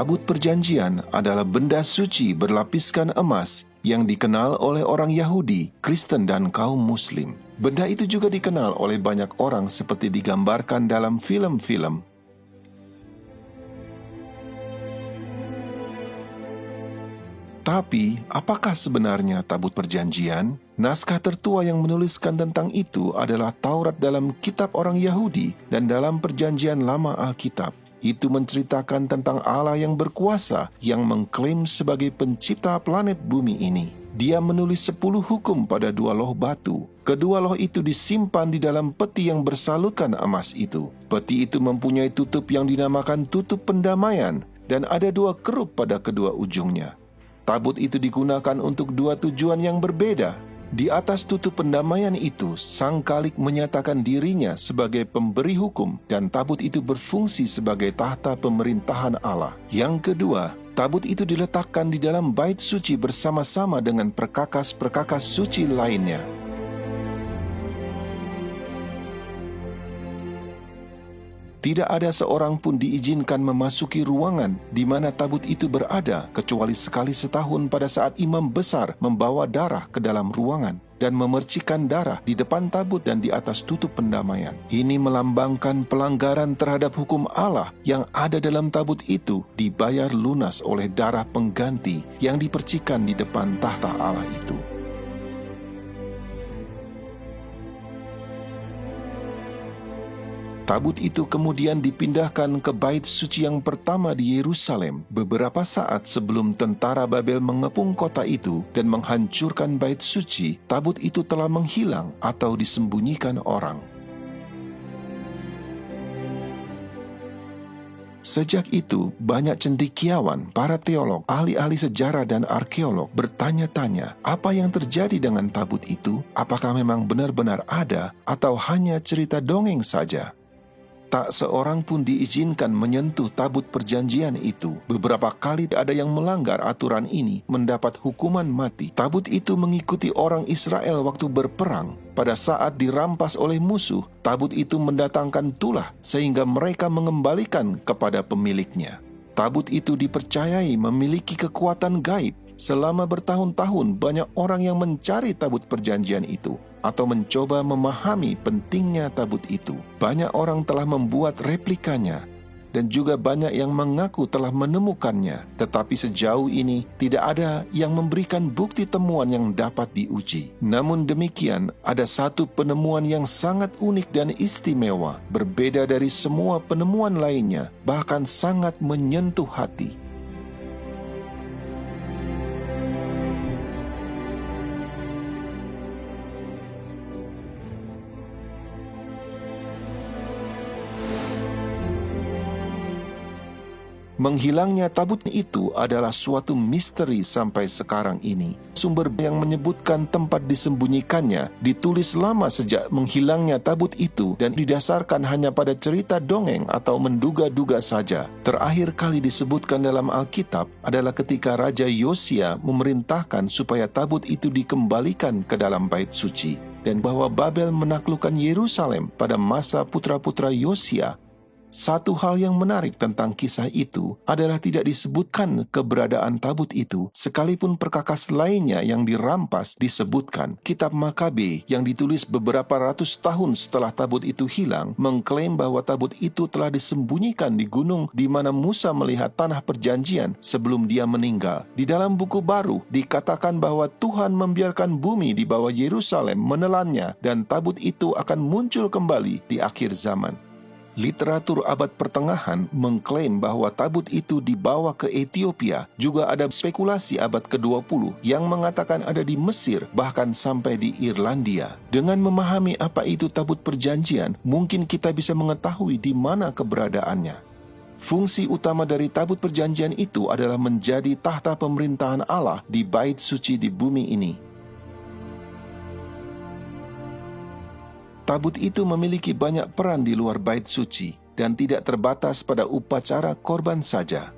Tabut Perjanjian adalah benda suci berlapiskan emas yang dikenal oleh orang Yahudi, Kristen, dan kaum Muslim. Benda itu juga dikenal oleh banyak orang seperti digambarkan dalam film-film. Tapi, apakah sebenarnya tabut perjanjian? Naskah tertua yang menuliskan tentang itu adalah Taurat dalam kitab orang Yahudi dan dalam perjanjian lama Alkitab. Itu menceritakan tentang Allah yang berkuasa yang mengklaim sebagai pencipta planet bumi ini. Dia menulis sepuluh hukum pada dua loh batu. Kedua loh itu disimpan di dalam peti yang bersalutkan emas itu. Peti itu mempunyai tutup yang dinamakan tutup pendamaian dan ada dua kerup pada kedua ujungnya. Tabut itu digunakan untuk dua tujuan yang berbeda. Di atas tutup pendamaian itu, sang kalik menyatakan dirinya sebagai pemberi hukum dan tabut itu berfungsi sebagai tahta pemerintahan Allah. Yang kedua, tabut itu diletakkan di dalam bait suci bersama-sama dengan perkakas-perkakas suci lainnya. Tidak ada seorang pun diizinkan memasuki ruangan di mana tabut itu berada kecuali sekali setahun pada saat imam besar membawa darah ke dalam ruangan dan memercikan darah di depan tabut dan di atas tutup pendamaian. Ini melambangkan pelanggaran terhadap hukum Allah yang ada dalam tabut itu dibayar lunas oleh darah pengganti yang dipercikan di depan tahta Allah itu. Tabut itu kemudian dipindahkan ke bait suci yang pertama di Yerusalem beberapa saat sebelum tentara Babel mengepung kota itu dan menghancurkan bait suci. Tabut itu telah menghilang atau disembunyikan orang. Sejak itu, banyak cendikiawan, para teolog, ahli-ahli sejarah dan arkeolog bertanya-tanya apa yang terjadi dengan tabut itu, apakah memang benar-benar ada atau hanya cerita dongeng saja. Tak seorang pun diizinkan menyentuh tabut perjanjian itu. Beberapa kali ada yang melanggar aturan ini mendapat hukuman mati. Tabut itu mengikuti orang Israel waktu berperang. Pada saat dirampas oleh musuh, tabut itu mendatangkan tulah sehingga mereka mengembalikan kepada pemiliknya. Tabut itu dipercayai memiliki kekuatan gaib. Selama bertahun-tahun banyak orang yang mencari tabut perjanjian itu atau mencoba memahami pentingnya tabut itu. Banyak orang telah membuat replikanya dan juga banyak yang mengaku telah menemukannya, tetapi sejauh ini tidak ada yang memberikan bukti temuan yang dapat diuji. Namun demikian, ada satu penemuan yang sangat unik dan istimewa, berbeda dari semua penemuan lainnya, bahkan sangat menyentuh hati. Menghilangnya tabut itu adalah suatu misteri sampai sekarang ini. Sumber yang menyebutkan tempat disembunyikannya ditulis lama sejak menghilangnya tabut itu dan didasarkan hanya pada cerita dongeng atau menduga-duga saja. Terakhir kali disebutkan dalam Alkitab adalah ketika Raja Yosia memerintahkan supaya tabut itu dikembalikan ke dalam bait suci dan bahwa Babel menaklukkan Yerusalem pada masa putra-putra Yosia satu hal yang menarik tentang kisah itu adalah tidak disebutkan keberadaan tabut itu, sekalipun perkakas lainnya yang dirampas disebutkan. Kitab Makabe yang ditulis beberapa ratus tahun setelah tabut itu hilang, mengklaim bahwa tabut itu telah disembunyikan di gunung di mana Musa melihat tanah perjanjian sebelum dia meninggal. Di dalam buku baru, dikatakan bahwa Tuhan membiarkan bumi di bawah Yerusalem menelannya dan tabut itu akan muncul kembali di akhir zaman. Literatur abad pertengahan mengklaim bahwa tabut itu dibawa ke Ethiopia. Juga ada spekulasi abad ke-20 yang mengatakan ada di Mesir, bahkan sampai di Irlandia. Dengan memahami apa itu tabut perjanjian, mungkin kita bisa mengetahui di mana keberadaannya. Fungsi utama dari tabut perjanjian itu adalah menjadi tahta pemerintahan Allah di bait suci di bumi ini. Tabut itu memiliki banyak peran di luar bait suci dan tidak terbatas pada upacara korban saja.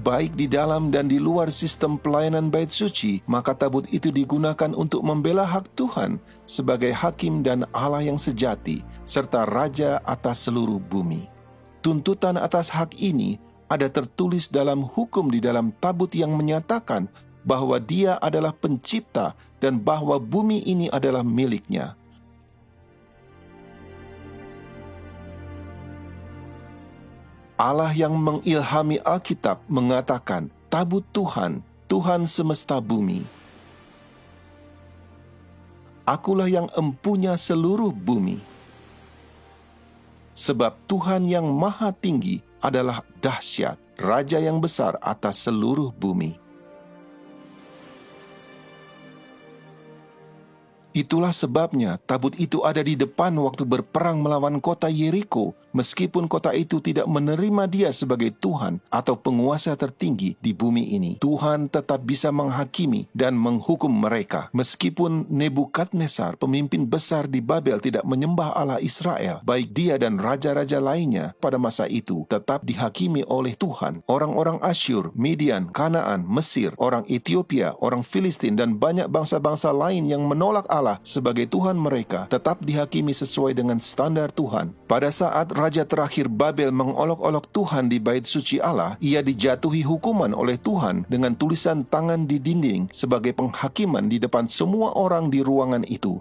Baik di dalam dan di luar sistem pelayanan bait suci, maka tabut itu digunakan untuk membela hak Tuhan sebagai hakim dan Allah yang sejati, serta raja atas seluruh bumi. Tuntutan atas hak ini ada tertulis dalam hukum di dalam tabut yang menyatakan bahwa Dia adalah Pencipta dan bahwa bumi ini adalah miliknya. Allah yang mengilhami Alkitab mengatakan, "Tabut Tuhan, Tuhan semesta bumi. Akulah yang empunya seluruh bumi." Sebab Tuhan yang Maha Tinggi adalah dahsyat, Raja yang besar atas seluruh bumi. Itulah sebabnya tabut itu ada di depan waktu berperang melawan kota Yeriko, meskipun kota itu tidak menerima dia sebagai Tuhan atau penguasa tertinggi di bumi ini. Tuhan tetap bisa menghakimi dan menghukum mereka. Meskipun Nebukadnezar, pemimpin besar di Babel tidak menyembah Allah Israel, baik dia dan raja-raja lainnya pada masa itu tetap dihakimi oleh Tuhan. Orang-orang Asyur, Midian, Kanaan, Mesir, orang Ethiopia, orang Filistin, dan banyak bangsa-bangsa lain yang menolak Allah Allah sebagai Tuhan mereka tetap dihakimi sesuai dengan standar Tuhan. Pada saat Raja terakhir Babel mengolok-olok Tuhan di bait suci Allah, ia dijatuhi hukuman oleh Tuhan dengan tulisan tangan di dinding sebagai penghakiman di depan semua orang di ruangan itu.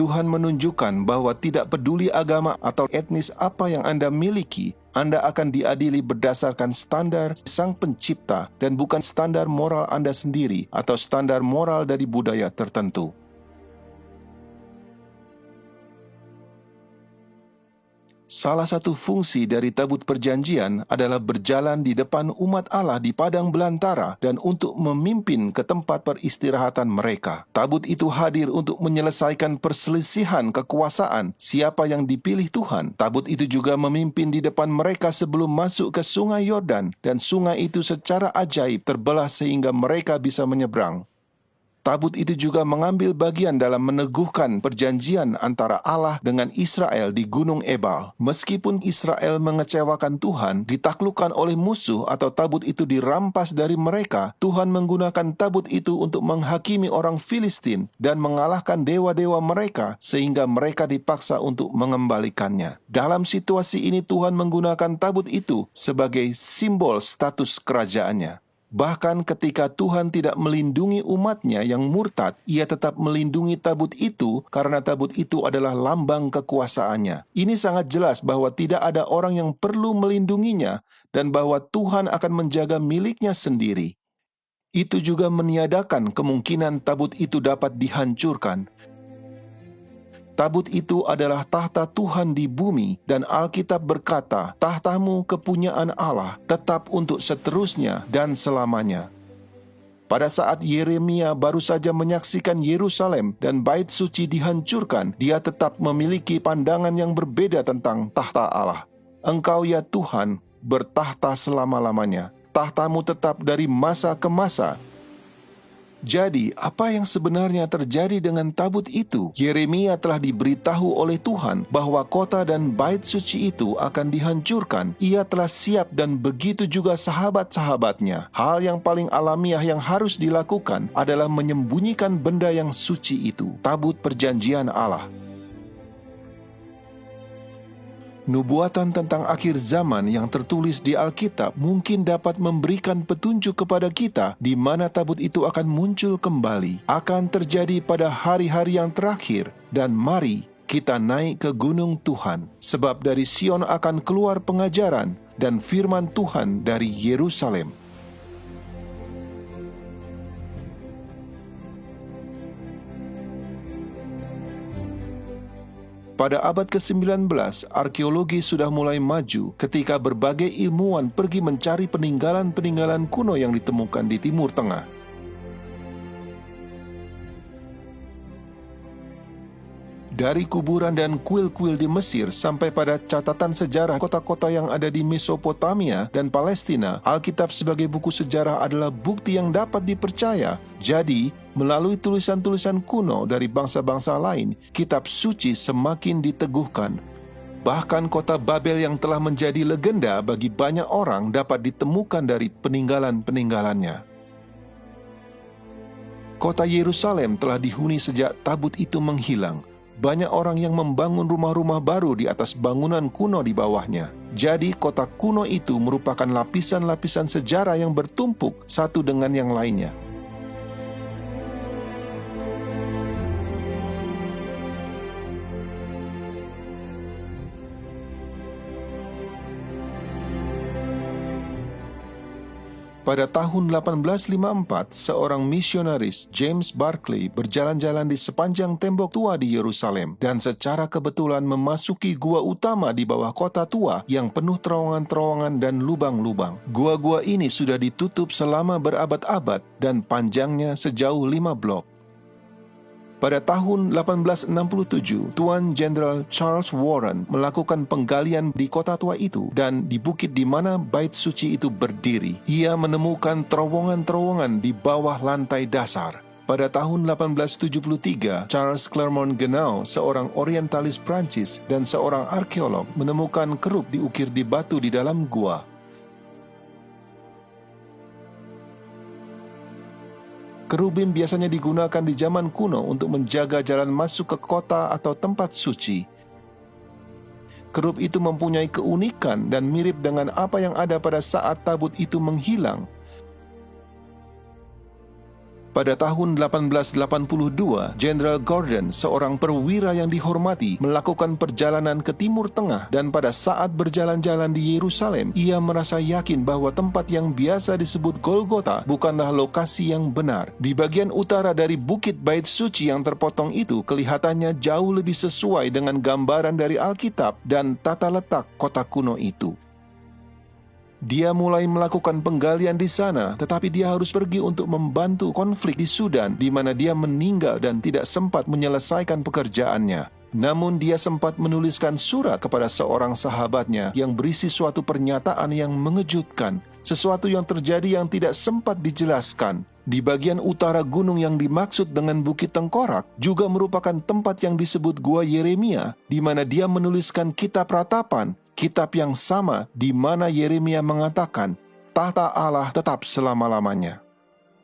Tuhan menunjukkan bahwa tidak peduli agama atau etnis apa yang Anda miliki, anda akan diadili berdasarkan standar Sang Pencipta dan bukan standar moral Anda sendiri atau standar moral dari budaya tertentu. Salah satu fungsi dari tabut perjanjian adalah berjalan di depan umat Allah di padang belantara dan untuk memimpin ke tempat peristirahatan mereka. Tabut itu hadir untuk menyelesaikan perselisihan kekuasaan siapa yang dipilih Tuhan. Tabut itu juga memimpin di depan mereka sebelum masuk ke sungai Yordan dan sungai itu secara ajaib terbelah sehingga mereka bisa menyeberang. Tabut itu juga mengambil bagian dalam meneguhkan perjanjian antara Allah dengan Israel di Gunung Ebal. Meskipun Israel mengecewakan Tuhan, ditaklukkan oleh musuh atau tabut itu dirampas dari mereka, Tuhan menggunakan tabut itu untuk menghakimi orang Filistin dan mengalahkan dewa-dewa mereka sehingga mereka dipaksa untuk mengembalikannya. Dalam situasi ini Tuhan menggunakan tabut itu sebagai simbol status kerajaannya. Bahkan ketika Tuhan tidak melindungi umatnya yang murtad, ia tetap melindungi tabut itu karena tabut itu adalah lambang kekuasaannya. Ini sangat jelas bahwa tidak ada orang yang perlu melindunginya dan bahwa Tuhan akan menjaga miliknya sendiri. Itu juga meniadakan kemungkinan tabut itu dapat dihancurkan Tabut itu adalah tahta Tuhan di bumi dan Alkitab berkata, tahtamu kepunyaan Allah tetap untuk seterusnya dan selamanya. Pada saat Yeremia baru saja menyaksikan Yerusalem dan bait suci dihancurkan, dia tetap memiliki pandangan yang berbeda tentang tahta Allah. Engkau ya Tuhan bertahta selama-lamanya. Tahtamu tetap dari masa ke masa jadi, apa yang sebenarnya terjadi dengan tabut itu? Yeremia telah diberitahu oleh Tuhan bahwa kota dan bait suci itu akan dihancurkan. Ia telah siap dan begitu juga sahabat-sahabatnya. Hal yang paling alamiah yang harus dilakukan adalah menyembunyikan benda yang suci itu, tabut perjanjian Allah. Nubuatan tentang akhir zaman yang tertulis di Alkitab mungkin dapat memberikan petunjuk kepada kita di mana tabut itu akan muncul kembali. Akan terjadi pada hari-hari yang terakhir dan mari kita naik ke gunung Tuhan, sebab dari Sion akan keluar pengajaran dan firman Tuhan dari Yerusalem. Pada abad ke-19, arkeologi sudah mulai maju ketika berbagai ilmuwan pergi mencari peninggalan-peninggalan kuno yang ditemukan di Timur Tengah. Dari kuburan dan kuil-kuil di Mesir sampai pada catatan sejarah kota-kota yang ada di Mesopotamia dan Palestina, Alkitab sebagai buku sejarah adalah bukti yang dapat dipercaya. Jadi, melalui tulisan-tulisan kuno dari bangsa-bangsa lain, kitab suci semakin diteguhkan. Bahkan kota Babel yang telah menjadi legenda bagi banyak orang dapat ditemukan dari peninggalan-peninggalannya. Kota Yerusalem telah dihuni sejak tabut itu menghilang, banyak orang yang membangun rumah-rumah baru di atas bangunan kuno di bawahnya. Jadi, kota kuno itu merupakan lapisan-lapisan sejarah yang bertumpuk satu dengan yang lainnya. Pada tahun 1854, seorang misionaris, James Barclay, berjalan-jalan di sepanjang tembok tua di Yerusalem dan secara kebetulan memasuki gua utama di bawah kota tua yang penuh terowongan-terowongan dan lubang-lubang. Gua-gua ini sudah ditutup selama berabad-abad dan panjangnya sejauh lima blok. Pada tahun 1867, Tuan Jenderal Charles Warren melakukan penggalian di kota tua itu dan di bukit di mana bait suci itu berdiri. Ia menemukan terowongan-terowongan di bawah lantai dasar. Pada tahun 1873, Charles Clermont Ganneau, seorang orientalis Prancis dan seorang arkeolog, menemukan kerup diukir di batu di dalam gua. Kerubim biasanya digunakan di zaman kuno untuk menjaga jalan masuk ke kota atau tempat suci. Kerub itu mempunyai keunikan dan mirip dengan apa yang ada pada saat tabut itu menghilang pada tahun 1882, Jenderal Gordon, seorang perwira yang dihormati, melakukan perjalanan ke Timur Tengah dan pada saat berjalan-jalan di Yerusalem, ia merasa yakin bahwa tempat yang biasa disebut Golgota bukanlah lokasi yang benar. Di bagian utara dari Bukit Bait Suci yang terpotong itu kelihatannya jauh lebih sesuai dengan gambaran dari Alkitab dan tata letak kota kuno itu. Dia mulai melakukan penggalian di sana, tetapi dia harus pergi untuk membantu konflik di Sudan, di mana dia meninggal dan tidak sempat menyelesaikan pekerjaannya. Namun, dia sempat menuliskan surat kepada seorang sahabatnya yang berisi suatu pernyataan yang mengejutkan, sesuatu yang terjadi yang tidak sempat dijelaskan. Di bagian utara gunung yang dimaksud dengan Bukit Tengkorak juga merupakan tempat yang disebut Gua Yeremia, di mana dia menuliskan kitab ratapan kitab yang sama di mana Yeremia mengatakan, tahta Allah tetap selama-lamanya.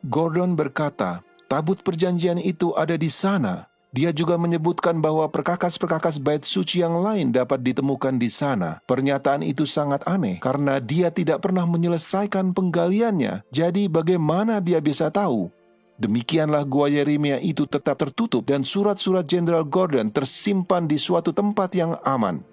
Gordon berkata, tabut perjanjian itu ada di sana. Dia juga menyebutkan bahwa perkakas-perkakas bait suci yang lain dapat ditemukan di sana. Pernyataan itu sangat aneh karena dia tidak pernah menyelesaikan penggaliannya. Jadi bagaimana dia bisa tahu? Demikianlah gua Yeremia itu tetap tertutup dan surat-surat Jenderal Gordon tersimpan di suatu tempat yang aman.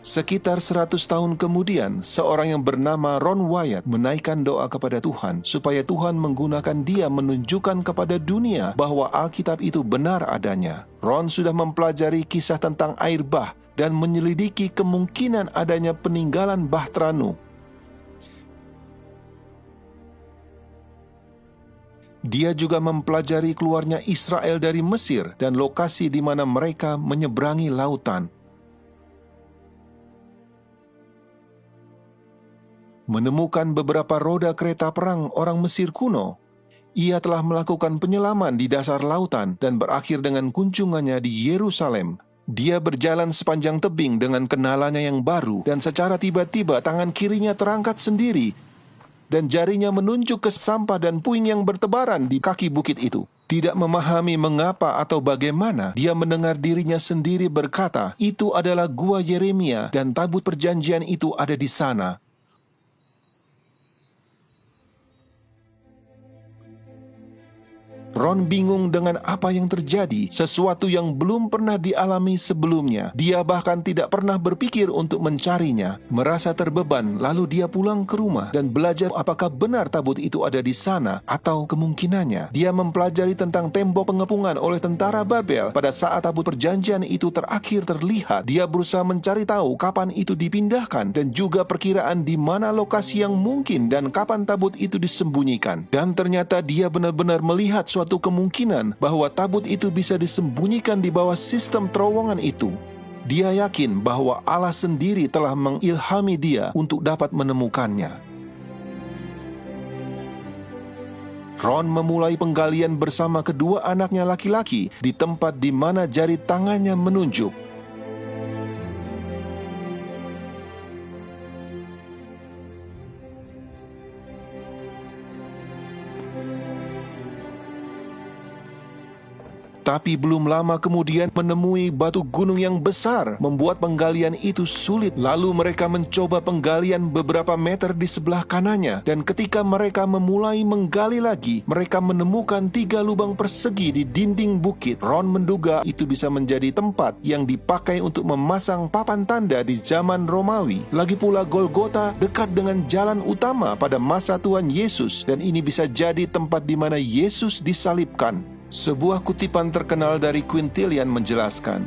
Sekitar 100 tahun kemudian, seorang yang bernama Ron Wyatt menaikkan doa kepada Tuhan supaya Tuhan menggunakan dia menunjukkan kepada dunia bahwa Alkitab itu benar adanya. Ron sudah mempelajari kisah tentang air bah dan menyelidiki kemungkinan adanya peninggalan Bahtranu. Dia juga mempelajari keluarnya Israel dari Mesir dan lokasi di mana mereka menyeberangi lautan. Menemukan beberapa roda kereta perang orang Mesir kuno. Ia telah melakukan penyelaman di dasar lautan dan berakhir dengan kunjungannya di Yerusalem. Dia berjalan sepanjang tebing dengan kenalannya yang baru dan secara tiba-tiba tangan kirinya terangkat sendiri dan jarinya menunjuk ke sampah dan puing yang bertebaran di kaki bukit itu. Tidak memahami mengapa atau bagaimana, dia mendengar dirinya sendiri berkata, "Itu adalah gua Yeremia, dan tabut perjanjian itu ada di sana." Ron bingung dengan apa yang terjadi, sesuatu yang belum pernah dialami sebelumnya. Dia bahkan tidak pernah berpikir untuk mencarinya. Merasa terbeban, lalu dia pulang ke rumah dan belajar apakah benar tabut itu ada di sana atau kemungkinannya. Dia mempelajari tentang tembok pengepungan oleh tentara Babel pada saat tabut perjanjian itu terakhir terlihat. Dia berusaha mencari tahu kapan itu dipindahkan dan juga perkiraan di mana lokasi yang mungkin dan kapan tabut itu disembunyikan. Dan ternyata dia benar-benar melihat suatu suatu kemungkinan bahwa tabut itu bisa disembunyikan di bawah sistem terowongan itu. Dia yakin bahwa Allah sendiri telah mengilhami dia untuk dapat menemukannya. Ron memulai penggalian bersama kedua anaknya laki-laki di tempat di mana jari tangannya menunjuk. Tapi belum lama kemudian menemui batu gunung yang besar, membuat penggalian itu sulit. Lalu mereka mencoba penggalian beberapa meter di sebelah kanannya, dan ketika mereka memulai menggali lagi, mereka menemukan tiga lubang persegi di dinding bukit. Ron menduga itu bisa menjadi tempat yang dipakai untuk memasang papan tanda di zaman Romawi. Lagi pula Golgota dekat dengan jalan utama pada masa Tuhan Yesus, dan ini bisa jadi tempat di mana Yesus disalibkan. Sebuah kutipan terkenal dari Quintilian menjelaskan,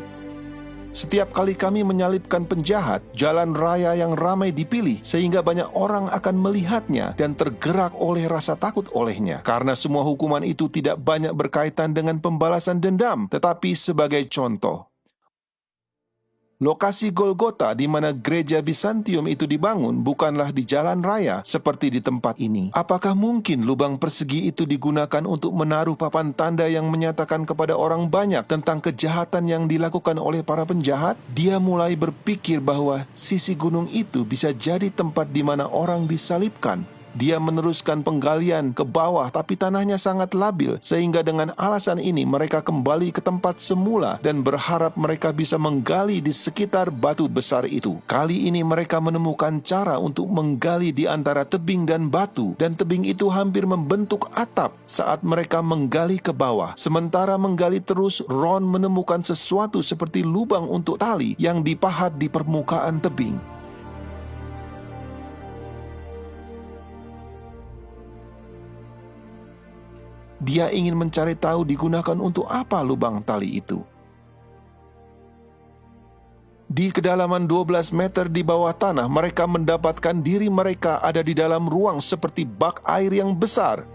setiap kali kami menyalibkan penjahat, jalan raya yang ramai dipilih sehingga banyak orang akan melihatnya dan tergerak oleh rasa takut olehnya. Karena semua hukuman itu tidak banyak berkaitan dengan pembalasan dendam, tetapi sebagai contoh. Lokasi Golgota di mana gereja Bizantium itu dibangun bukanlah di jalan raya seperti di tempat ini. Apakah mungkin lubang persegi itu digunakan untuk menaruh papan tanda yang menyatakan kepada orang banyak tentang kejahatan yang dilakukan oleh para penjahat? Dia mulai berpikir bahwa sisi gunung itu bisa jadi tempat di mana orang disalibkan dia meneruskan penggalian ke bawah tapi tanahnya sangat labil sehingga dengan alasan ini mereka kembali ke tempat semula dan berharap mereka bisa menggali di sekitar batu besar itu. Kali ini mereka menemukan cara untuk menggali di antara tebing dan batu dan tebing itu hampir membentuk atap saat mereka menggali ke bawah. Sementara menggali terus, Ron menemukan sesuatu seperti lubang untuk tali yang dipahat di permukaan tebing. Dia ingin mencari tahu digunakan untuk apa lubang tali itu. Di kedalaman 12 meter di bawah tanah, mereka mendapatkan diri mereka ada di dalam ruang seperti bak air yang besar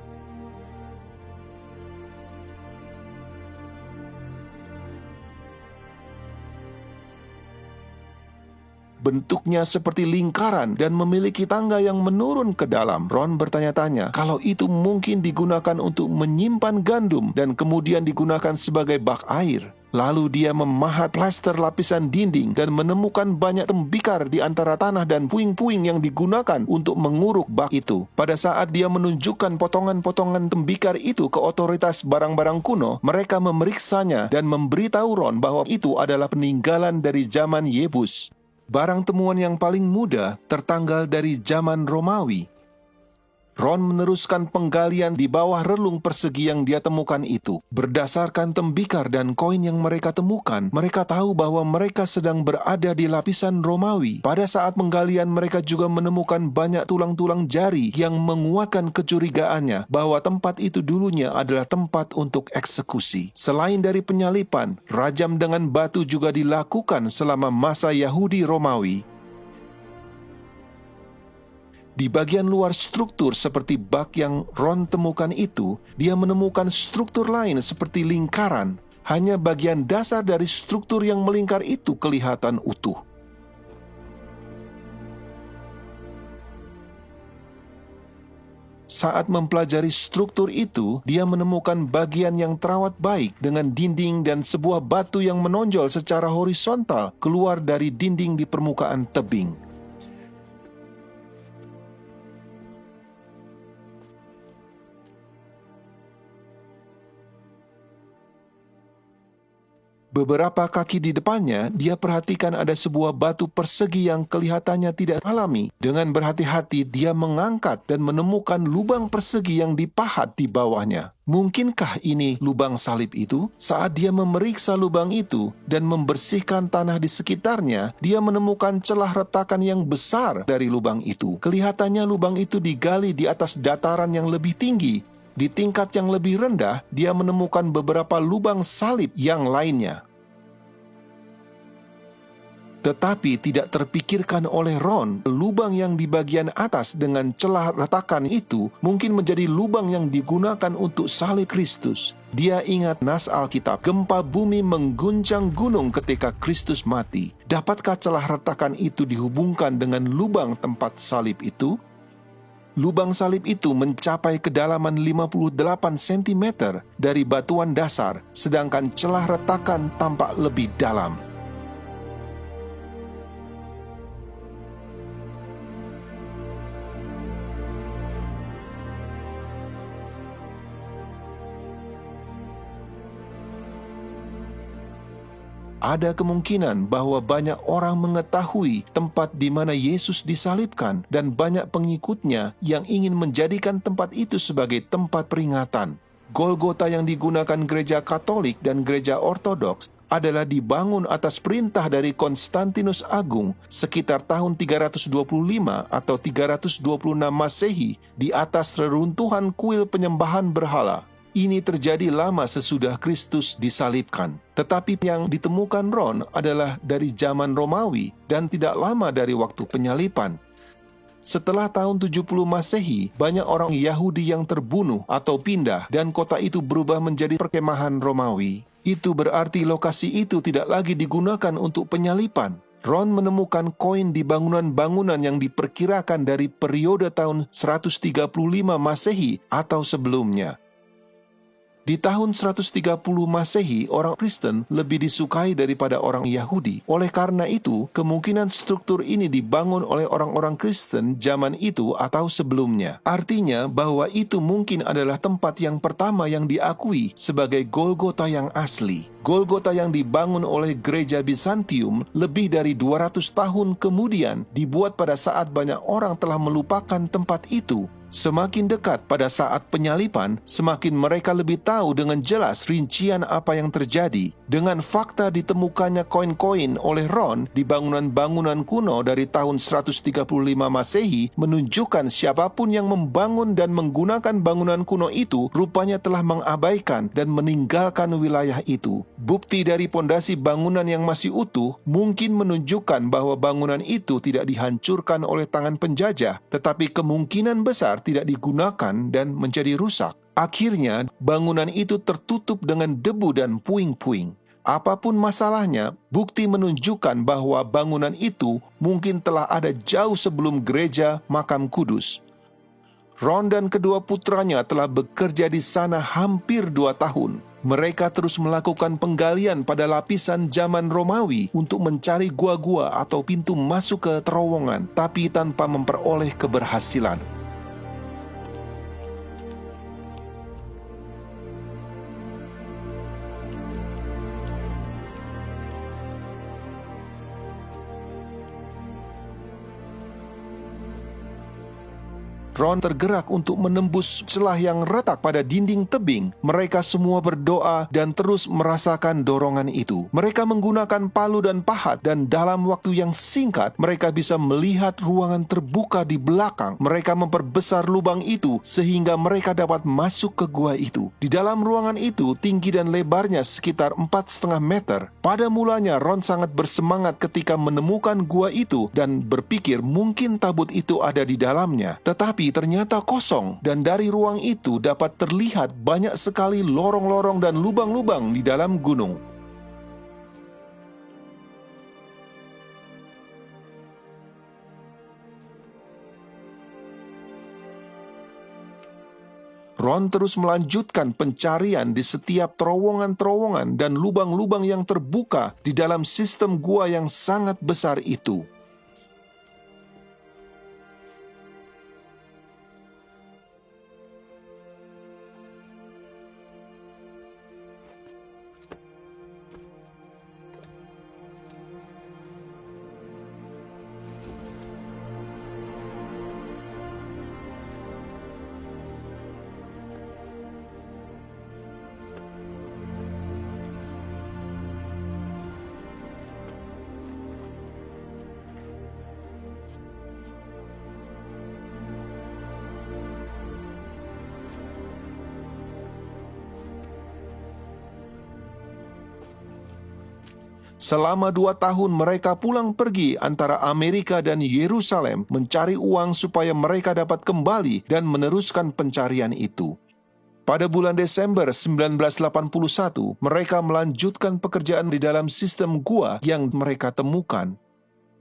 bentuknya seperti lingkaran dan memiliki tangga yang menurun ke dalam. Ron bertanya-tanya kalau itu mungkin digunakan untuk menyimpan gandum dan kemudian digunakan sebagai bak air. Lalu dia memahat plaster lapisan dinding dan menemukan banyak tembikar di antara tanah dan puing-puing yang digunakan untuk menguruk bak itu. Pada saat dia menunjukkan potongan-potongan tembikar itu ke otoritas barang-barang kuno, mereka memeriksanya dan memberitahu Ron bahwa itu adalah peninggalan dari zaman Yebus barang temuan yang paling muda tertanggal dari zaman Romawi Ron meneruskan penggalian di bawah relung persegi yang dia temukan itu. Berdasarkan tembikar dan koin yang mereka temukan, mereka tahu bahwa mereka sedang berada di lapisan Romawi. Pada saat penggalian, mereka juga menemukan banyak tulang-tulang jari yang menguatkan kecurigaannya bahwa tempat itu dulunya adalah tempat untuk eksekusi. Selain dari penyalipan, rajam dengan batu juga dilakukan selama masa Yahudi Romawi di bagian luar struktur seperti bak yang Ron temukan itu, dia menemukan struktur lain seperti lingkaran. Hanya bagian dasar dari struktur yang melingkar itu kelihatan utuh. Saat mempelajari struktur itu, dia menemukan bagian yang terawat baik dengan dinding dan sebuah batu yang menonjol secara horizontal keluar dari dinding di permukaan tebing. Beberapa kaki di depannya, dia perhatikan ada sebuah batu persegi yang kelihatannya tidak alami. Dengan berhati-hati, dia mengangkat dan menemukan lubang persegi yang dipahat di bawahnya. Mungkinkah ini lubang salib itu? Saat dia memeriksa lubang itu dan membersihkan tanah di sekitarnya, dia menemukan celah retakan yang besar dari lubang itu. Kelihatannya lubang itu digali di atas dataran yang lebih tinggi. Di tingkat yang lebih rendah, dia menemukan beberapa lubang salib yang lainnya. Tetapi tidak terpikirkan oleh Ron, lubang yang di bagian atas dengan celah retakan itu mungkin menjadi lubang yang digunakan untuk salib Kristus. Dia ingat nas Alkitab, gempa bumi mengguncang gunung ketika Kristus mati. Dapatkah celah retakan itu dihubungkan dengan lubang tempat salib itu? Lubang salib itu mencapai kedalaman 58 cm dari batuan dasar, sedangkan celah retakan tampak lebih dalam. Ada kemungkinan bahwa banyak orang mengetahui tempat di mana Yesus disalibkan dan banyak pengikutnya yang ingin menjadikan tempat itu sebagai tempat peringatan. Golgota yang digunakan gereja Katolik dan gereja Ortodoks adalah dibangun atas perintah dari Konstantinus Agung sekitar tahun 325 atau 326 Masehi di atas reruntuhan kuil penyembahan berhala ini terjadi lama sesudah Kristus disalibkan. Tetapi yang ditemukan Ron adalah dari zaman Romawi dan tidak lama dari waktu penyalipan. Setelah tahun 70 Masehi, banyak orang Yahudi yang terbunuh atau pindah dan kota itu berubah menjadi perkemahan Romawi. Itu berarti lokasi itu tidak lagi digunakan untuk penyalipan. Ron menemukan koin di bangunan-bangunan yang diperkirakan dari periode tahun 135 Masehi atau sebelumnya. Di tahun 130 Masehi, orang Kristen lebih disukai daripada orang Yahudi. Oleh karena itu, kemungkinan struktur ini dibangun oleh orang-orang Kristen zaman itu atau sebelumnya. Artinya bahwa itu mungkin adalah tempat yang pertama yang diakui sebagai Golgota yang asli. Golgota yang dibangun oleh gereja Bizantium lebih dari 200 tahun kemudian dibuat pada saat banyak orang telah melupakan tempat itu Semakin dekat pada saat penyalipan, semakin mereka lebih tahu dengan jelas rincian apa yang terjadi. Dengan fakta ditemukannya koin-koin oleh Ron di bangunan-bangunan kuno dari tahun 135 Masehi menunjukkan siapa pun yang membangun dan menggunakan bangunan kuno itu rupanya telah mengabaikan dan meninggalkan wilayah itu. Bukti dari pondasi bangunan yang masih utuh mungkin menunjukkan bahwa bangunan itu tidak dihancurkan oleh tangan penjajah, tetapi kemungkinan besar tidak digunakan dan menjadi rusak. Akhirnya, bangunan itu tertutup dengan debu dan puing-puing. Apa pun masalahnya, bukti menunjukkan bahwa bangunan itu mungkin telah ada jauh sebelum gereja makam kudus. Ron dan kedua putranya telah bekerja di sana hampir dua tahun. Mereka terus melakukan penggalian pada lapisan zaman Romawi untuk mencari gua-gua atau pintu masuk ke terowongan, tapi tanpa memperoleh keberhasilan. Ron tergerak untuk menembus celah yang retak pada dinding tebing. Mereka semua berdoa dan terus merasakan dorongan itu. Mereka menggunakan palu dan pahat dan dalam waktu yang singkat mereka bisa melihat ruangan terbuka di belakang. Mereka memperbesar lubang itu sehingga mereka dapat masuk ke gua itu. Di dalam ruangan itu tinggi dan lebarnya sekitar empat setengah meter. Pada mulanya Ron sangat bersemangat ketika menemukan gua itu dan berpikir mungkin tabut itu ada di dalamnya. Tetapi ternyata kosong dan dari ruang itu dapat terlihat banyak sekali lorong-lorong dan lubang-lubang di dalam gunung. Ron terus melanjutkan pencarian di setiap terowongan-terowongan dan lubang-lubang yang terbuka di dalam sistem gua yang sangat besar itu. Selama dua tahun mereka pulang pergi antara Amerika dan Yerusalem mencari uang supaya mereka dapat kembali dan meneruskan pencarian itu. Pada bulan Desember 1981, mereka melanjutkan pekerjaan di dalam sistem gua yang mereka temukan.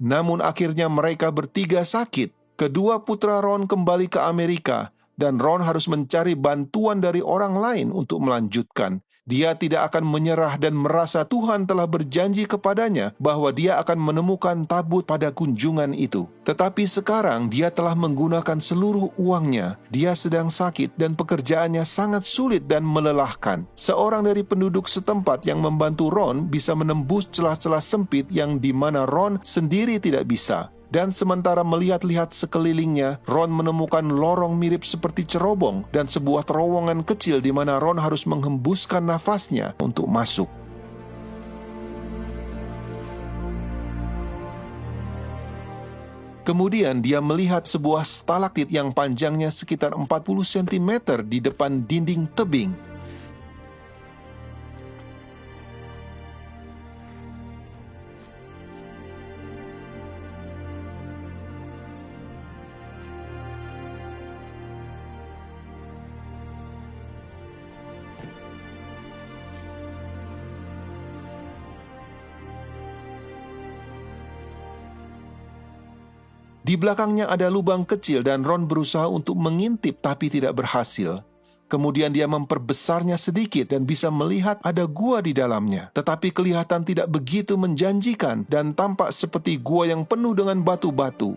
Namun akhirnya mereka bertiga sakit. Kedua putra Ron kembali ke Amerika dan Ron harus mencari bantuan dari orang lain untuk melanjutkan. Dia tidak akan menyerah dan merasa Tuhan telah berjanji kepadanya bahwa dia akan menemukan tabut pada kunjungan itu. Tetapi sekarang dia telah menggunakan seluruh uangnya. Dia sedang sakit dan pekerjaannya sangat sulit dan melelahkan. Seorang dari penduduk setempat yang membantu Ron bisa menembus celah-celah sempit yang di mana Ron sendiri tidak bisa. Dan sementara melihat-lihat sekelilingnya, Ron menemukan lorong mirip seperti cerobong dan sebuah terowongan kecil di mana Ron harus menghembuskan nafasnya untuk masuk. Kemudian dia melihat sebuah stalaktit yang panjangnya sekitar 40 cm di depan dinding tebing. Belakangnya ada lubang kecil dan Ron berusaha untuk mengintip tapi tidak berhasil. Kemudian dia memperbesarnya sedikit dan bisa melihat ada gua di dalamnya. Tetapi kelihatan tidak begitu menjanjikan dan tampak seperti gua yang penuh dengan batu-batu.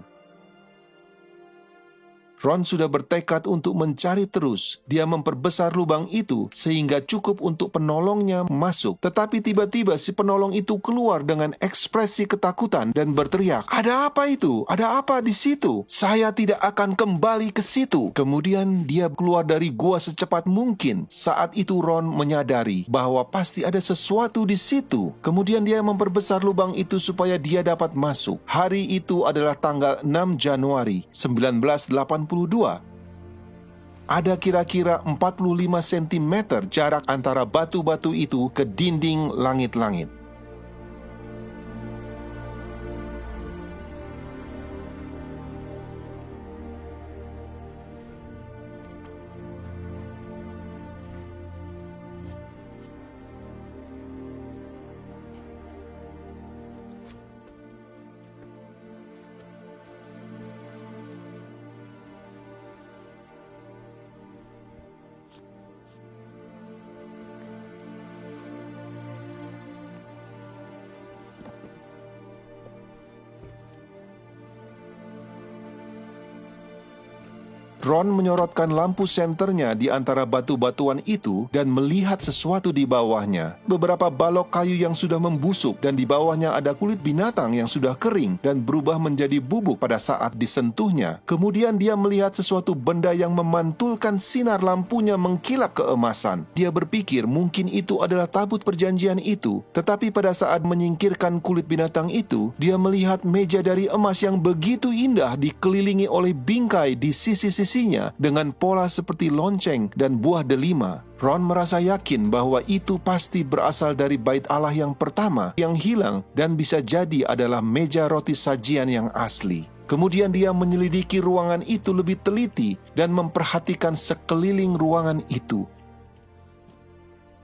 Ron sudah bertekad untuk mencari terus. Dia memperbesar lubang itu sehingga cukup untuk penolongnya masuk. Tetapi tiba-tiba si penolong itu keluar dengan ekspresi ketakutan dan berteriak, "Ada apa itu? Ada apa di situ? Saya tidak akan kembali ke situ." Kemudian dia keluar dari gua secepat mungkin. Saat itu Ron menyadari bahwa pasti ada sesuatu di situ. Kemudian dia memperbesar lubang itu supaya dia dapat masuk. Hari itu adalah tanggal 6 Januari 1980 ada kira-kira 45 cm jarak antara batu-batu itu ke dinding langit-langit. Ron menyorotkan lampu senternya di antara batu-batuan itu dan melihat sesuatu di bawahnya. Beberapa balok kayu yang sudah membusuk dan di bawahnya ada kulit binatang yang sudah kering dan berubah menjadi bubuk pada saat disentuhnya. Kemudian dia melihat sesuatu benda yang memantulkan sinar lampunya mengkilap keemasan. Dia berpikir mungkin itu adalah tabut perjanjian itu. Tetapi pada saat menyingkirkan kulit binatang itu, dia melihat meja dari emas yang begitu indah dikelilingi oleh bingkai di sisi-sisi sisinya dengan pola seperti lonceng dan buah delima. Ron merasa yakin bahwa itu pasti berasal dari bait Allah yang pertama yang hilang dan bisa jadi adalah meja roti sajian yang asli. Kemudian dia menyelidiki ruangan itu lebih teliti dan memperhatikan sekeliling ruangan itu.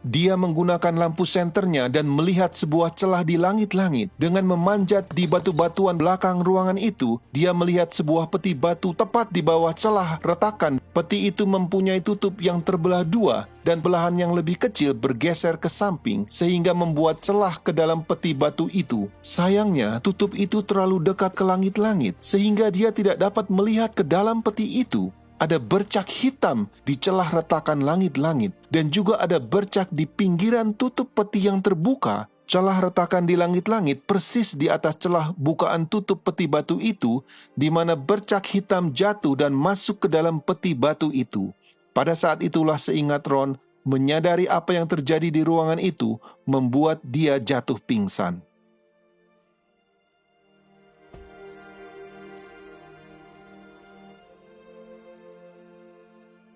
Dia menggunakan lampu senternya dan melihat sebuah celah di langit-langit. Dengan memanjat di batu-batuan belakang ruangan itu, dia melihat sebuah peti batu tepat di bawah celah retakan. Peti itu mempunyai tutup yang terbelah dua dan belahan yang lebih kecil bergeser ke samping sehingga membuat celah ke dalam peti batu itu. Sayangnya, tutup itu terlalu dekat ke langit-langit sehingga dia tidak dapat melihat ke dalam peti itu ada bercak hitam di celah retakan langit-langit, dan juga ada bercak di pinggiran tutup peti yang terbuka. Celah retakan di langit-langit persis di atas celah bukaan tutup peti batu itu, di mana bercak hitam jatuh dan masuk ke dalam peti batu itu. Pada saat itulah seingat Ron, menyadari apa yang terjadi di ruangan itu membuat dia jatuh pingsan.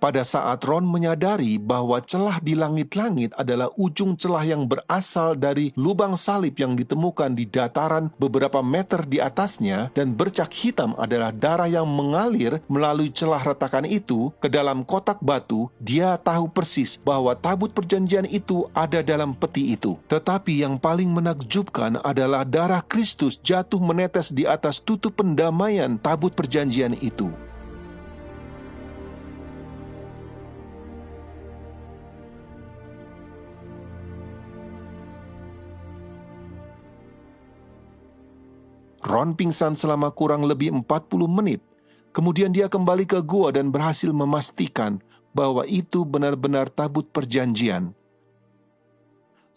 Pada saat Ron menyadari bahwa celah di langit-langit adalah ujung celah yang berasal dari lubang salib yang ditemukan di dataran beberapa meter di atasnya dan bercak hitam adalah darah yang mengalir melalui celah retakan itu ke dalam kotak batu, dia tahu persis bahwa tabut perjanjian itu ada dalam peti itu. Tetapi yang paling menakjubkan adalah darah Kristus jatuh menetes di atas tutup pendamaian tabut perjanjian itu. Ron pingsan selama kurang lebih 40 menit. Kemudian dia kembali ke gua dan berhasil memastikan bahwa itu benar-benar tabut perjanjian.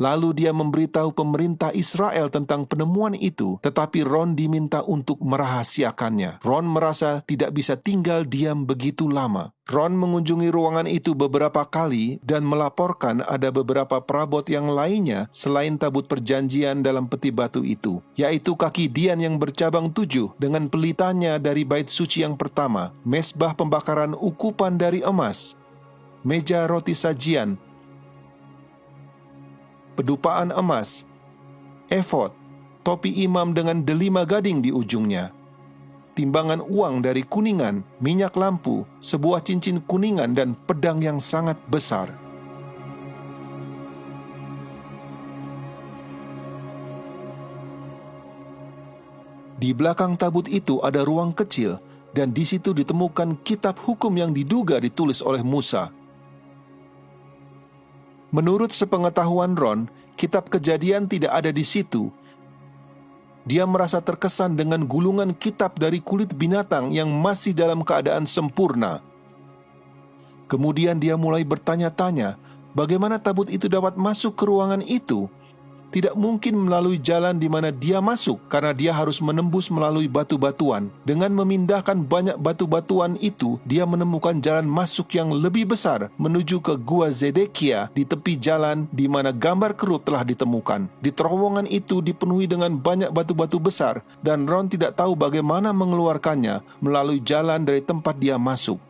Lalu dia memberitahu pemerintah Israel tentang penemuan itu, tetapi Ron diminta untuk merahasiakannya. Ron merasa tidak bisa tinggal diam begitu lama. Ron mengunjungi ruangan itu beberapa kali dan melaporkan ada beberapa perabot yang lainnya selain tabut perjanjian dalam peti batu itu, yaitu kaki Dian yang bercabang tujuh dengan pelitanya dari bait suci yang pertama, mesbah pembakaran ukupan dari emas, meja roti sajian, pedupaan emas, efod, topi imam dengan delima gading di ujungnya, timbangan uang dari kuningan, minyak lampu, sebuah cincin kuningan dan pedang yang sangat besar. Di belakang tabut itu ada ruang kecil, dan di situ ditemukan kitab hukum yang diduga ditulis oleh Musa. Menurut sepengetahuan Ron, kitab kejadian tidak ada di situ. Dia merasa terkesan dengan gulungan kitab dari kulit binatang yang masih dalam keadaan sempurna. Kemudian dia mulai bertanya-tanya, bagaimana tabut itu dapat masuk ke ruangan itu? Tidak mungkin melalui jalan di mana dia masuk karena dia harus menembus melalui batu-batuan. Dengan memindahkan banyak batu-batuan itu, dia menemukan jalan masuk yang lebih besar menuju ke Gua Zedekia di tepi jalan di mana gambar kerut telah ditemukan. Di terowongan itu dipenuhi dengan banyak batu-batu besar dan Ron tidak tahu bagaimana mengeluarkannya melalui jalan dari tempat dia masuk.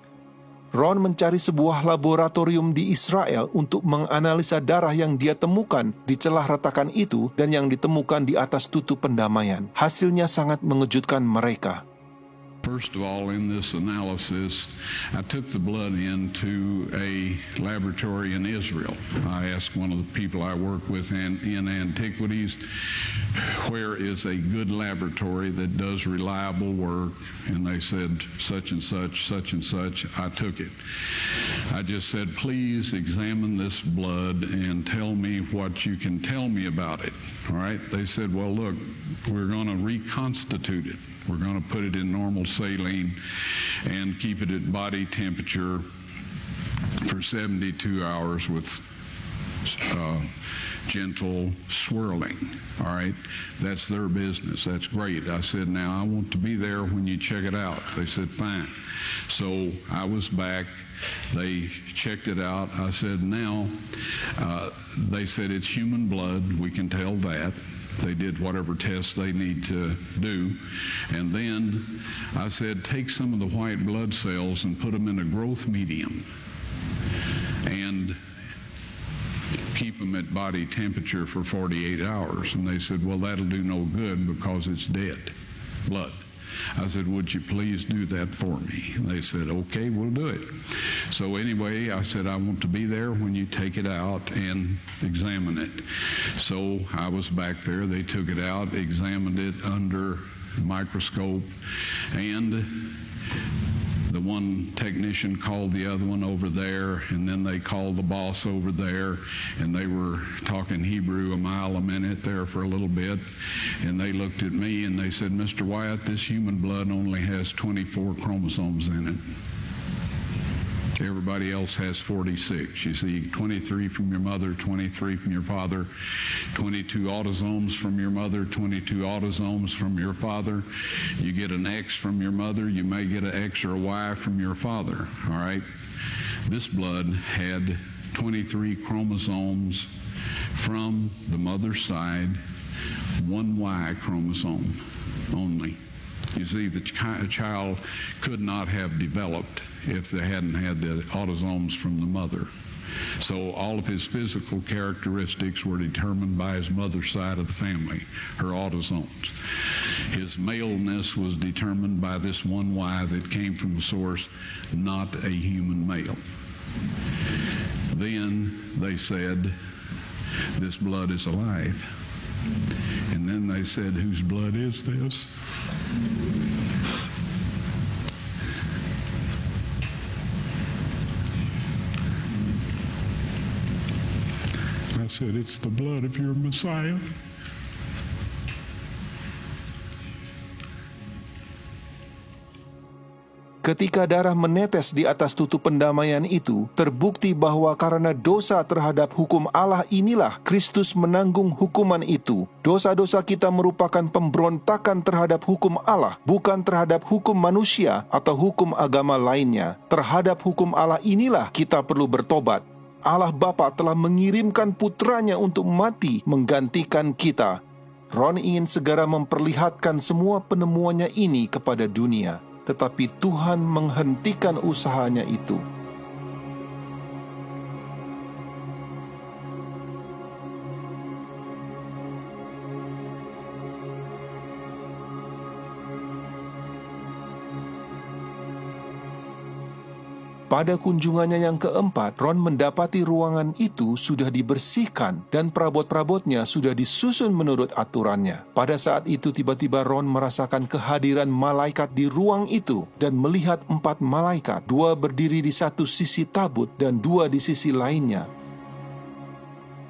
Ron mencari sebuah laboratorium di Israel untuk menganalisa darah yang dia temukan di celah retakan itu dan yang ditemukan di atas tutup pendamaian. Hasilnya sangat mengejutkan mereka. First of all, in this analysis, I took the blood into a laboratory in Israel. I asked one of the people I work with in, in antiquities, where is a good laboratory that does reliable work? And they said, such and such, such and such. I took it. I just said, please examine this blood and tell me what you can tell me about it. All right? They said, well, look, we're going to reconstitute it. We're going to put it in normal saline and keep it at body temperature for 72 hours with uh, gentle swirling. All right, that's their business. That's great. I said, now I want to be there when you check it out. They said, fine. So I was back. They checked it out. I said, now, uh, they said it's human blood. We can tell that. They did whatever tests they need to do. And then I said, take some of the white blood cells and put them in a growth medium and keep them at body temperature for 48 hours. And they said, well, that'll do no good because it's dead blood. I said, Would you please do that for me? And they said, Okay, we'll do it. So, anyway, I said, I want to be there when you take it out and examine it. So, I was back there. They took it out, examined it under microscope, and one technician called the other one over there, and then they called the boss over there, and they were talking Hebrew a mile a minute there for a little bit. And they looked at me and they said, Mr. Wyatt, this human blood only has 24 chromosomes in it. Everybody else has 46. You see 23 from your mother, 23 from your father, 22 autosomes from your mother, 22 autosomes from your father. You get an X from your mother, you may get an X or a Y from your father, all right? This blood had 23 chromosomes from the mother's side, one Y chromosome only. You see, the ch- child could not have developed if they hadn't had the autosomes from the mother. So all of his physical characteristics were determined by his mother's side of the family, her autosomes. His maleness was determined by this one Y that came from a source not a human male. Then they said, this blood is alive. And then they said, whose blood is this? I said, It's the blood of your Messiah. Ketika darah menetes di atas tutup pendamaian itu, terbukti bahwa karena dosa terhadap hukum Allah inilah Kristus menanggung hukuman itu. Dosa-dosa kita merupakan pemberontakan terhadap hukum Allah, bukan terhadap hukum manusia atau hukum agama lainnya. Terhadap hukum Allah inilah kita perlu bertobat. Allah Bapa telah mengirimkan putranya untuk mati menggantikan kita. Ron ingin segera memperlihatkan semua penemuannya ini kepada dunia tetapi Tuhan menghentikan usahanya itu. Pada kunjungannya yang keempat, Ron mendapati ruangan itu sudah dibersihkan dan perabot-perabotnya sudah disusun menurut aturannya. Pada saat itu tiba-tiba Ron merasakan kehadiran malaikat di ruang itu dan melihat empat malaikat, dua berdiri di satu sisi tabut dan dua di sisi lainnya.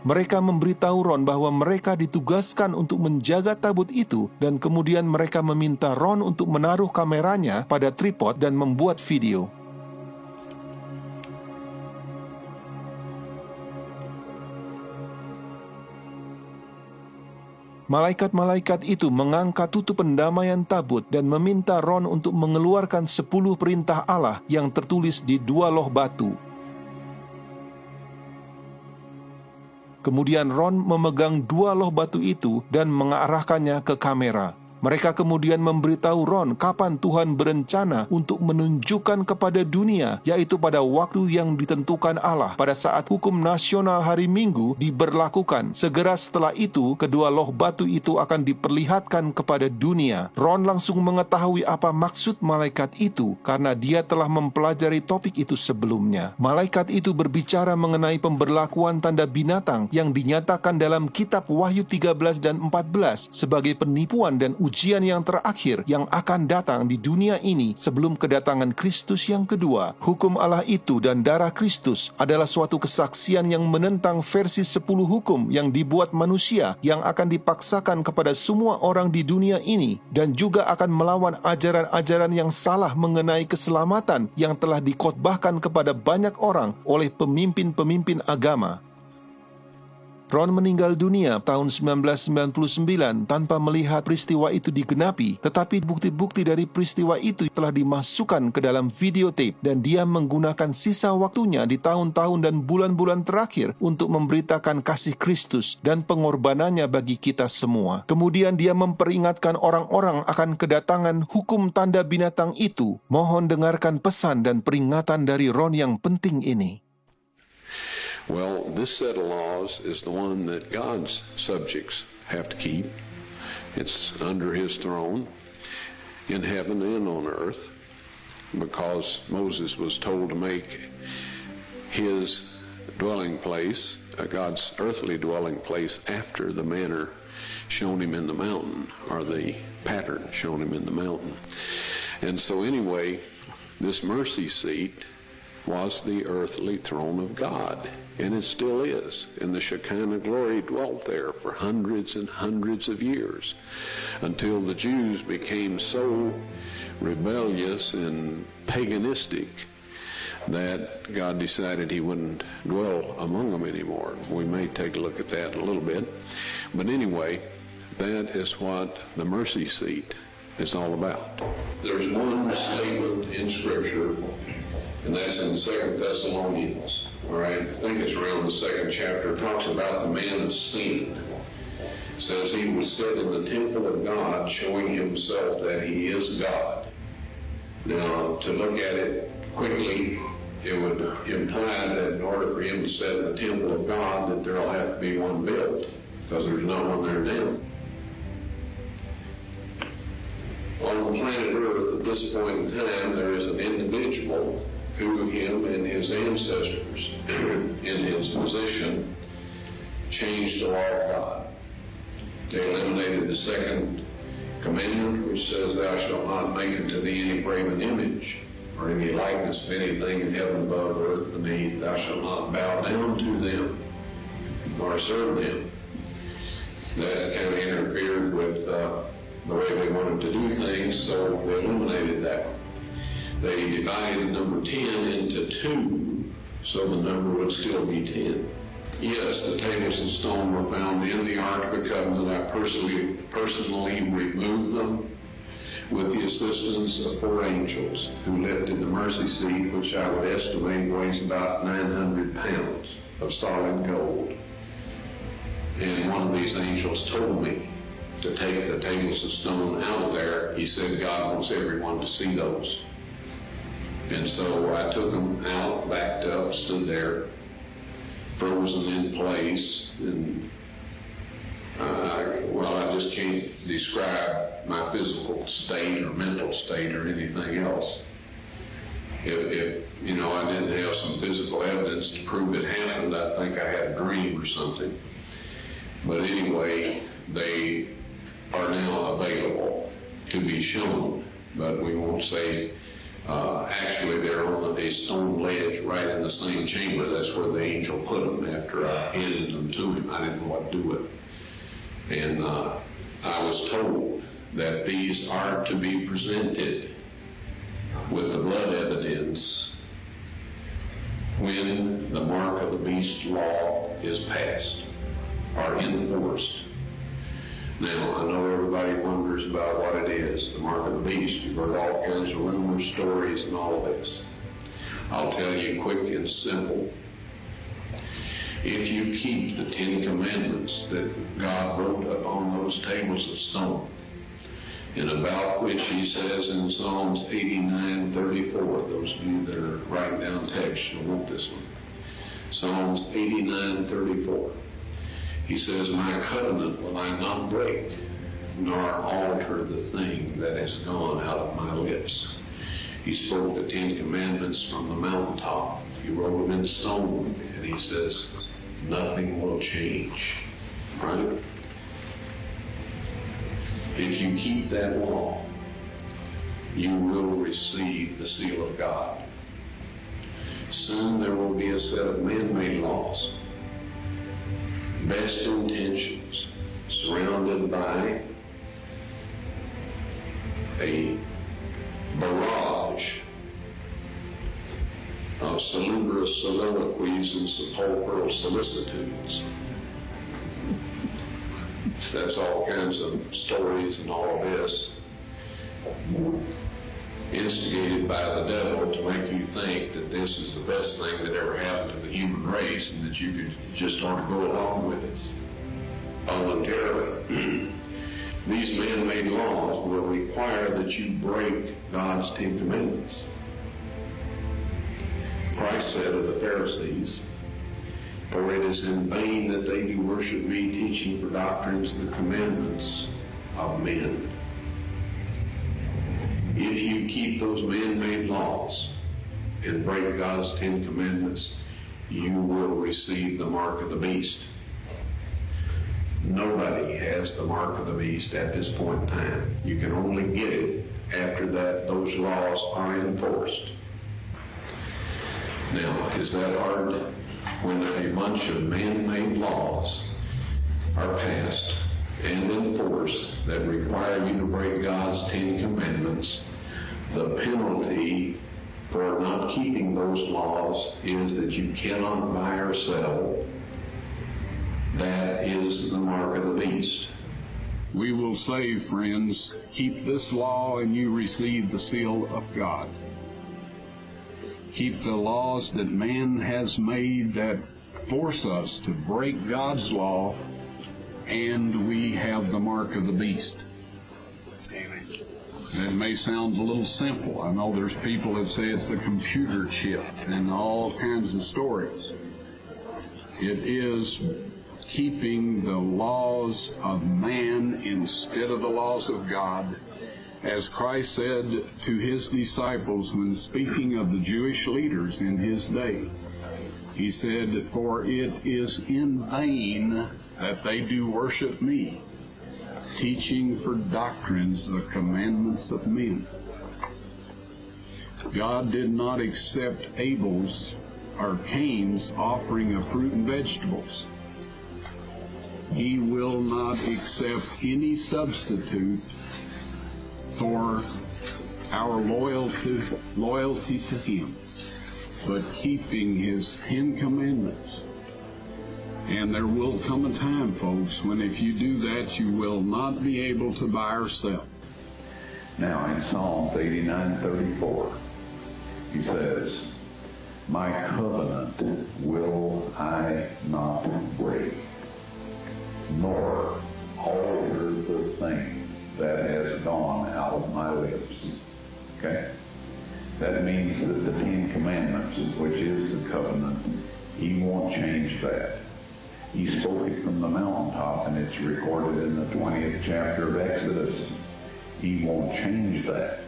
Mereka memberitahu Ron bahwa mereka ditugaskan untuk menjaga tabut itu dan kemudian mereka meminta Ron untuk menaruh kameranya pada tripod dan membuat video. Malaikat-malaikat itu mengangkat tutup pendamaian tabut dan meminta Ron untuk mengeluarkan sepuluh perintah Allah yang tertulis di dua loh batu. Kemudian Ron memegang dua loh batu itu dan mengarahkannya ke kamera. Mereka kemudian memberitahu Ron kapan Tuhan berencana untuk menunjukkan kepada dunia, yaitu pada waktu yang ditentukan Allah pada saat hukum nasional hari Minggu diberlakukan. Segera setelah itu, kedua loh batu itu akan diperlihatkan kepada dunia. Ron langsung mengetahui apa maksud malaikat itu karena dia telah mempelajari topik itu sebelumnya. Malaikat itu berbicara mengenai pemberlakuan tanda binatang yang dinyatakan dalam kitab Wahyu 13 dan 14 sebagai penipuan dan ujian ujian yang terakhir yang akan datang di dunia ini sebelum kedatangan Kristus yang kedua. Hukum Allah itu dan darah Kristus adalah suatu kesaksian yang menentang versi sepuluh hukum yang dibuat manusia yang akan dipaksakan kepada semua orang di dunia ini dan juga akan melawan ajaran-ajaran yang salah mengenai keselamatan yang telah dikotbahkan kepada banyak orang oleh pemimpin-pemimpin agama. Ron meninggal dunia tahun 1999 tanpa melihat peristiwa itu digenapi, tetapi bukti-bukti dari peristiwa itu telah dimasukkan ke dalam videotape dan dia menggunakan sisa waktunya di tahun-tahun dan bulan-bulan terakhir untuk memberitakan kasih Kristus dan pengorbanannya bagi kita semua. Kemudian dia memperingatkan orang-orang akan kedatangan hukum tanda binatang itu. Mohon dengarkan pesan dan peringatan dari Ron yang penting ini. Well, this set of laws is the one that God's subjects have to keep. It's under his throne in heaven and on earth because Moses was told to make his dwelling place, uh, God's earthly dwelling place, after the manner shown him in the mountain, or the pattern shown him in the mountain. And so, anyway, this mercy seat was the earthly throne of God. And it still is. And the Shekinah glory dwelt there for hundreds and hundreds of years until the Jews became so rebellious and paganistic that God decided he wouldn't dwell among them anymore. We may take a look at that in a little bit. But anyway, that is what the mercy seat is all about. There's one statement in Scripture and that's in Second Thessalonians. All right, I think it's around the second chapter. It talks about the man of sin. It says he was set in the temple of God, showing himself that he is God. Now, to look at it quickly, it would imply that in order for him to set in the temple of God, that there'll have to be one built, because there's no one there now. On the planet Earth, at this point in time, there is an individual who him and his ancestors in his position changed the law of God. They eliminated the second commandment, which says, Thou shalt not make unto thee any graven image or any likeness of anything in heaven above, earth beneath. Thou shalt not bow down to them nor serve them. That kind of interfered with uh, the way they wanted to do things, so they eliminated that. They divided number 10 into two, so the number would still be 10. Yes, the tables of stone were found in the Ark of the Covenant. I personally, personally removed them with the assistance of four angels who lifted the mercy seat, which I would estimate weighs about 900 pounds of solid gold. And one of these angels told me to take the tables of stone out of there. He said God wants everyone to see those. And so I took them out, backed up, stood there, frozen in place, and uh, well, I just can't describe my physical state or mental state or anything else. If, if, you know I didn't have some physical evidence to prove it happened, I think I had a dream or something. But anyway, they are now available to be shown, but we won't say. Uh, actually, they're on a stone ledge right in the same chamber. That's where the angel put them after I handed them to him. I didn't know what to do with them. And uh, I was told that these are to be presented with the blood evidence when the mark of the beast law is passed or enforced. Now, I know everybody wonders about what it is, the mark of the beast. You've heard all kinds of rumors, stories, and all of this. I'll tell you quick and simple. If you keep the Ten Commandments that God wrote upon those tables of stone, and about which he says in Psalms 89, 34, those of you that are writing down text, you'll want this one. Psalms 89, 34. He says, My covenant will I not break, nor alter the thing that has gone out of my lips. He spoke the Ten Commandments from the mountaintop. He wrote them in stone, and he says, Nothing will change. Right? If you keep that law, you will receive the seal of God. Soon there will be a set of man-made laws, best intentions, surrounded by a barrage of salubrious soliloquies and sepulchral solicitudes. That's all kinds of stories and all this instigated by the devil to make you think that this is the best thing that ever happened to the human race and that you could just ought to go along with it voluntarily. These man-made laws will require that you break God's Ten Commandments. Christ said of the Pharisees, For it is in vain that they do worship me, teaching for doctrines the commandments of men. If you keep those man-made laws and break God's Ten Commandments, you will receive the mark of the beast. Nobody has the mark of the beast at this point in time. You can only get it after that those laws are enforced. Now, is that hard? When a bunch of man-made laws are passed and enforced that require you to break God's Ten Commandments, the penalty for not keeping those laws is that you cannot buy or sell. That is the mark of the beast. We will say, friends, keep this law and you receive the seal of God. Keep the laws that man has made that force us to break God's law, and we have the mark of the beast. It may sound a little simple. I know there's people that say it's the computer chip and all kinds of stories. It is keeping the laws of man instead of the laws of God. As Christ said to his disciples when speaking of the Jewish leaders in his day, he said, For it is in vain that they do worship me, teaching for doctrines the commandments of men. God did not accept Abel's or Cain's offering of fruit and vegetables. He will not accept any substitute for our loyalty, loyalty to Him, but keeping His Ten Commandments. And there will come a time, folks, when if you do that, you will not be able to buy or sell. Now in Psalms 89, 34, he says, My covenant will I not break, nor alter the thing that has gone out of my lips. Okay? That means that the Ten Commandments, which is the covenant, he won't change that. He spoke it from the mountaintop, and it's recorded in the 20th chapter of Exodus. He won't change that.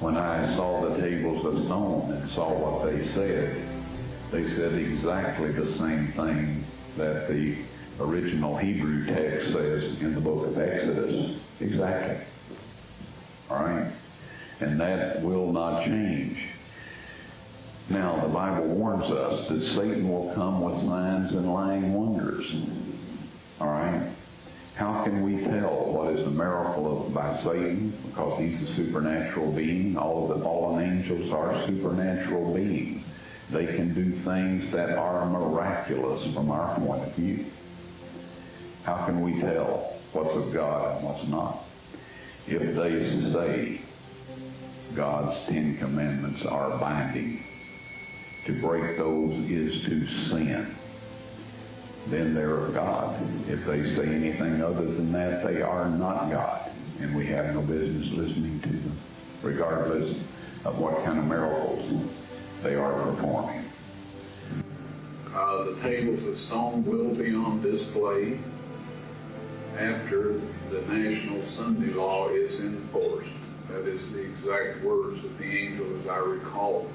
When I saw the tables of stone and saw what they said, they said exactly the same thing that the original Hebrew text says in the book of Exodus. Exactly. All right? And that will not change. Now, the Bible warns us that Satan will come with signs and lying wonders. All right? How can we tell what is a miracle of, by Satan? Because he's a supernatural being. All of the fallen angels are supernatural beings. They can do things that are miraculous from our point of view. How can we tell what's of God and what's not? If they say God's Ten Commandments are binding, to break those is to sin, then they're of God. If they say anything other than that, they are not God. And we have no business listening to them, regardless of what kind of miracles they are performing. Uh, the tables of stone will be on display after the national Sunday law is enforced. That is the exact words of the angel as I recall them.